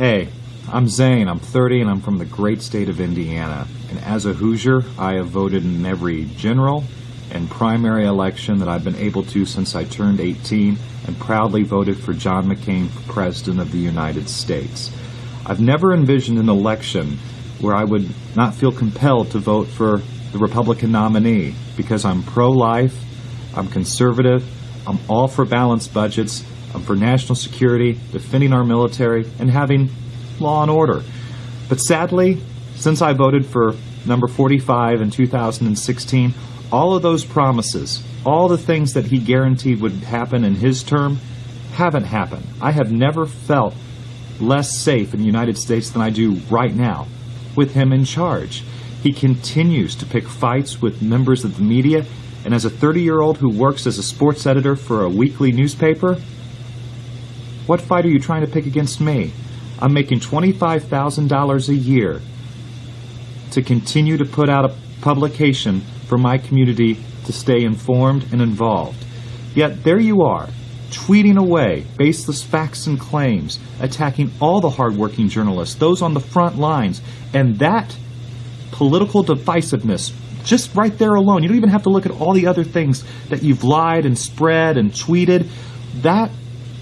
Hey, I'm Zane. I'm 30 and I'm from the great state of Indiana. And as a Hoosier, I have voted in every general and primary election that I've been able to since I turned 18 and proudly voted for John McCain for President of the United States. I've never envisioned an election where I would not feel compelled to vote for the Republican nominee because I'm pro-life, I'm conservative, I'm all for balanced budgets, Um, for national security, defending our military, and having law and order. But sadly, since I voted for number 45 in 2016, all of those promises, all the things that he guaranteed would happen in his term, haven't happened. I have never felt less safe in the United States than I do right now with him in charge. He continues to pick fights with members of the media, and as a 30-year-old who works as a sports editor for a weekly newspaper, what fight are you trying to pick against me? I'm making $25,000 a year to continue to put out a publication for my community to stay informed and involved. Yet there you are, tweeting away baseless facts and claims, attacking all the hardworking journalists, those on the front lines, and that political divisiveness, just right there alone, you don't even have to look at all the other things that you've lied and spread and tweeted. That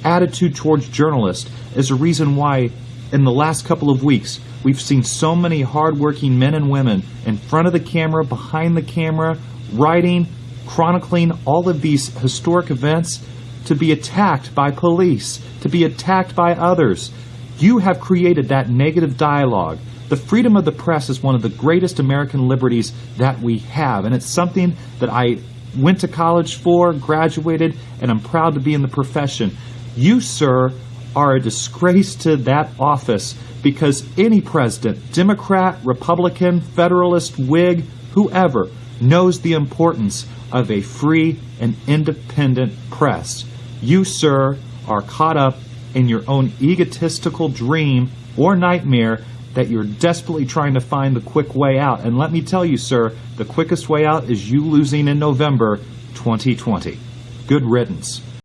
attitude towards journalists is a reason why in the last couple of weeks we've seen so many hardworking men and women in front of the camera, behind the camera, writing, chronicling all of these historic events to be attacked by police, to be attacked by others. You have created that negative dialogue. The freedom of the press is one of the greatest American liberties that we have, and it's something that I went to college for, graduated, and I'm proud to be in the profession. You, sir, are a disgrace to that office because any president, Democrat, Republican, Federalist, Whig, whoever, knows the importance of a free and independent press. You, sir, are caught up in your own egotistical dream or nightmare that you're desperately trying to find the quick way out. And let me tell you, sir, the quickest way out is you losing in November 2020. Good riddance.